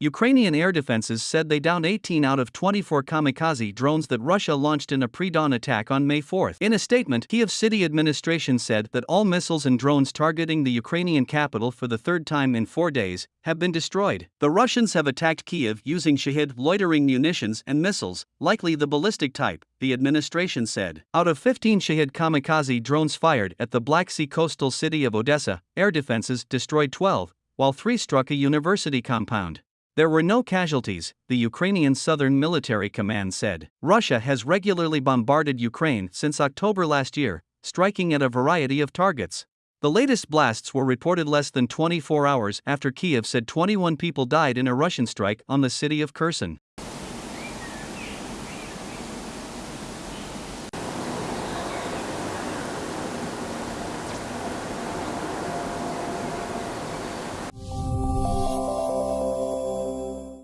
Ukrainian air defenses said they downed 18 out of 24 kamikaze drones that Russia launched in a pre dawn attack on May 4. In a statement, Kiev city administration said that all missiles and drones targeting the Ukrainian capital for the third time in four days have been destroyed. The Russians have attacked Kiev using Shahed loitering munitions and missiles, likely the ballistic type, the administration said. Out of 15 Shahed kamikaze drones fired at the Black Sea coastal city of Odessa, air defenses destroyed 12, while three struck a university compound. There were no casualties, the Ukrainian Southern Military Command said. Russia has regularly bombarded Ukraine since October last year, striking at a variety of targets. The latest blasts were reported less than 24 hours after Kiev said 21 people died in a Russian strike on the city of Kherson.